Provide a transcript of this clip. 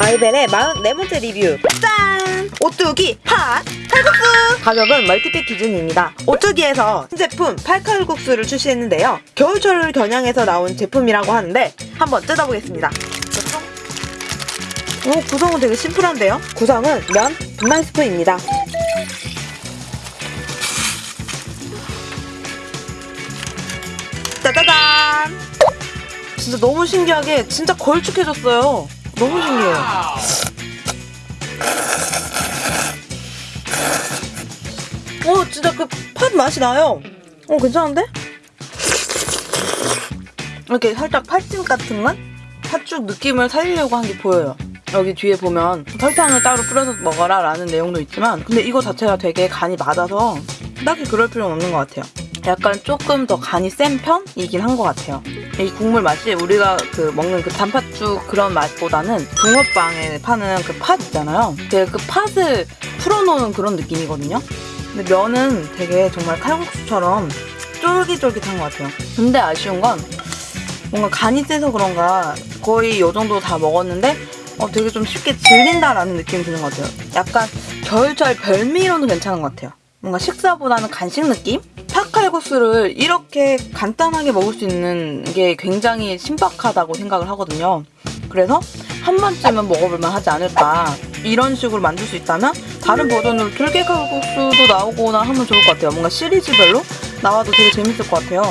아이벨의 44번째 리뷰. 짠! 오뚜기 팥 칼국수! 가격은 멀티팩 기준입니다. 오뚜기에서 신제품 팔칼국수를 출시했는데요. 겨울철을 겨냥해서 나온 제품이라고 하는데 한번 뜯어보겠습니다. 오 구성은 되게 심플한데요? 구성은 면, 분말 스프입니다 짜자잔 진짜 너무 신기하게 진짜 걸쭉해졌어요. 너무 신기해요. 오 진짜 그 팥 맛이 나요. 어 괜찮은데? 이렇게 살짝 팥찜 같은 맛? 팥죽 느낌을 살리려고 한 게 보여요. 여기 뒤에 보면 설탕을 따로 뿌려서 먹어라 라는 내용도 있지만 근데 이거 자체가 되게 간이 맞아서 딱히 그럴 필요는 없는 것 같아요 약간 조금 더 간이 센 편이긴 한 것 같아요 이 국물 맛이 우리가 그 먹는 그 단팥죽 그런 맛보다는 붕어빵에 파는 그 팥 있잖아요 되게 그 팥을 풀어놓은 그런 느낌이거든요 근데 면은 되게 정말 칼국수처럼 쫄깃쫄깃한 것 같아요 근데 아쉬운 건 뭔가 간이 세서 그런가 거의 이 정도 다 먹었는데 어, 되게 좀 쉽게 질린다라는 느낌이 드는 것 같아요. 약간 겨울철 별미로는 괜찮은 것 같아요. 뭔가 식사보다는 간식 느낌? 팥칼국수를 이렇게 간단하게 먹을 수 있는 게 굉장히 신박하다고 생각을 하거든요. 그래서 한 번쯤은 먹어볼만 하지 않을까. 이런 식으로 만들 수 있다면 다른 버전으로 들깨칼국수도 나오거나 하면 좋을 것 같아요. 뭔가 시리즈별로 나와도 되게 재밌을 것 같아요.